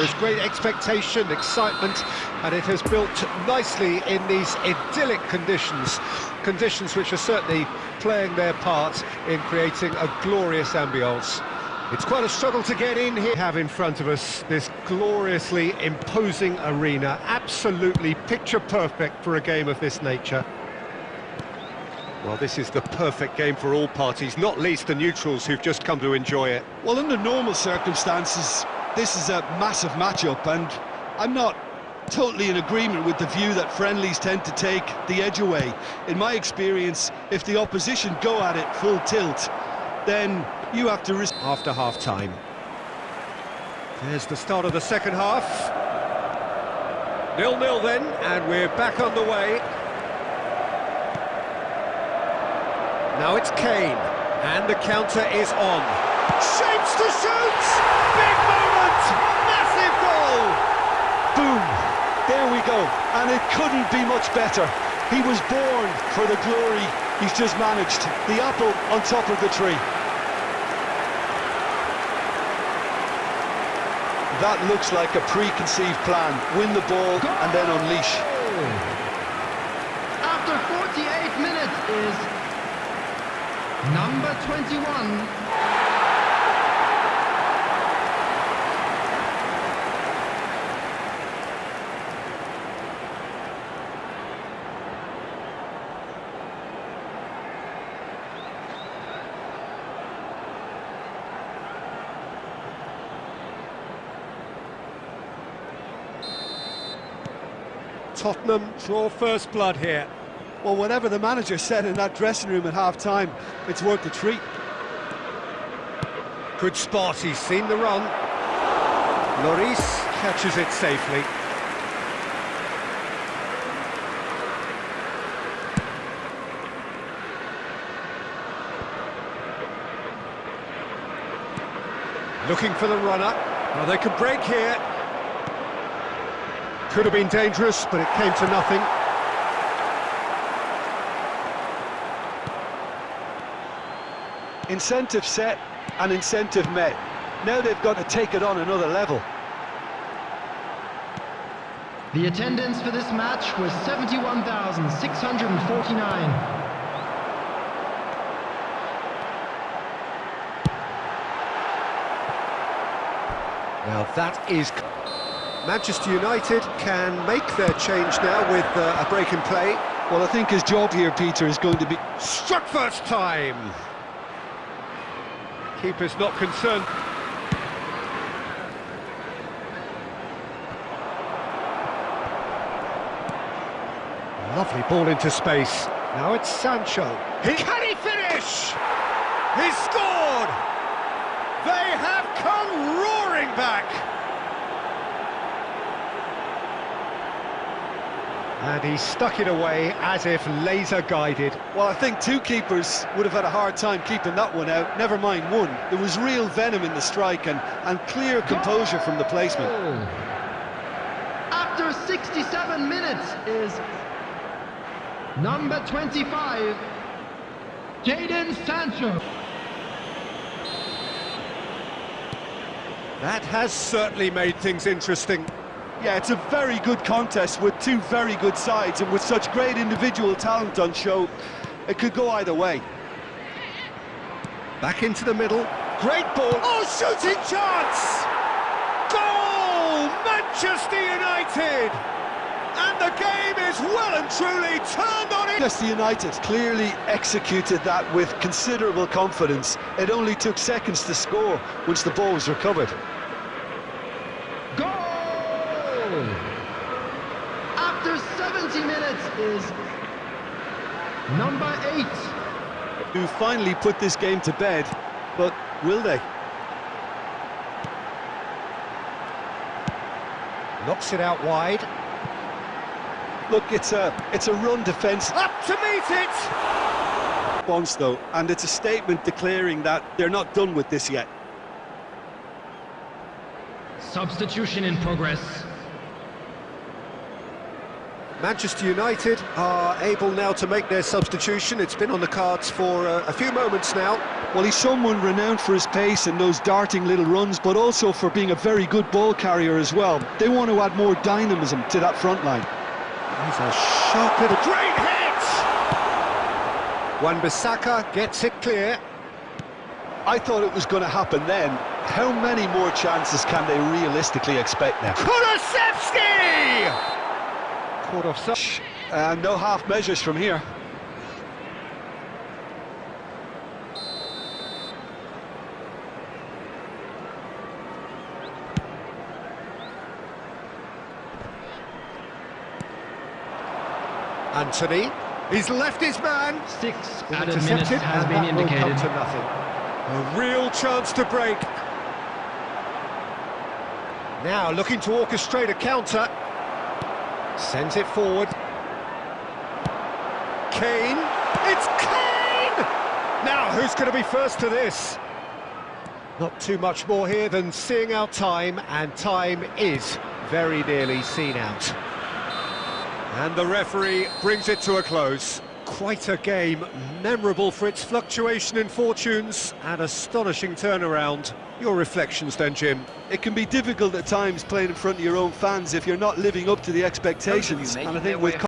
There's great expectation, excitement, and it has built nicely in these idyllic conditions, conditions which are certainly playing their part in creating a glorious ambience. It's quite a struggle to get in here. We have in front of us this gloriously imposing arena, absolutely picture perfect for a game of this nature. Well, this is the perfect game for all parties, not least the neutrals who've just come to enjoy it. Well, under normal circumstances, this is a massive matchup, and I'm not totally in agreement with the view that friendlies tend to take the edge away. In my experience, if the opposition go at it full tilt, then you have to risk... After half-time. There's the start of the second half. Nil-nil then, and we're back on the way. Now it's Kane, and the counter is on. Shapes to shoot! Big moment! Massive goal! Boom! There we go, and it couldn't be much better. He was born for the glory he's just managed. The apple on top of the tree. That looks like a preconceived plan. Win the ball and then unleash. After 48 minutes is number 21. Tottenham draw first blood here. Well, whatever the manager said in that dressing room at half-time, it's worth the treat. Good spot, he's seen the run. Lloris catches it safely. Looking for the runner. Well, they could break here. Could have been dangerous, but it came to nothing. Incentive set and incentive met. Now they've got to take it on another level. The attendance for this match was 71,649. Now that is... Manchester United can make their change now with uh, a break in play. Well, I think his job here, Peter, is going to be... Struck first time! Keeper's not concerned. Lovely ball into space. Now it's Sancho. He... Can he finish? He scored! They have come roaring back! And he stuck it away as if laser-guided. Well, I think two keepers would have had a hard time keeping that one out, never mind one. There was real venom in the strike and, and clear composure from the placement. Oh. After 67 minutes is number 25, Jadon Sancho. That has certainly made things interesting. Yeah, it's a very good contest with two very good sides and with such great individual talent on show, it could go either way. Back into the middle. Great ball. Oh, shooting chance! Goal! Manchester United! And the game is well and truly turned on it. Manchester United clearly executed that with considerable confidence. It only took seconds to score once the ball was recovered. Goal! After 70 minutes is number 8. Who finally put this game to bed, but will they? Knocks it out wide. Look, it's a it's a run defence. Up to meet it! Response though, and it's a statement declaring that they're not done with this yet. Substitution in progress. Manchester United are able now to make their substitution. It's been on the cards for uh, a few moments now. Well, he's someone renowned for his pace and those darting little runs, but also for being a very good ball carrier as well. They want to add more dynamism to that front line. He's a sharp little... Great hit! Wan-Bissaka gets it clear. I thought it was going to happen then. How many more chances can they realistically expect now? Kulusevski! Caught offside. And no half measures from here. Antony, he's left his man. Six Intercepted, has and been that will come indicated. to nothing. A real chance to break. Now looking to orchestrate a counter. Sends it forward. Kane. It's Kane! Now, who's going to be first to this? Not too much more here than seeing out time, and time is very nearly seen out. And the referee brings it to a close. Quite a game, memorable for its fluctuation in fortunes and astonishing turnaround. Your reflections then, Jim? It can be difficult at times playing in front of your own fans if you're not living up to the expectations. And I think with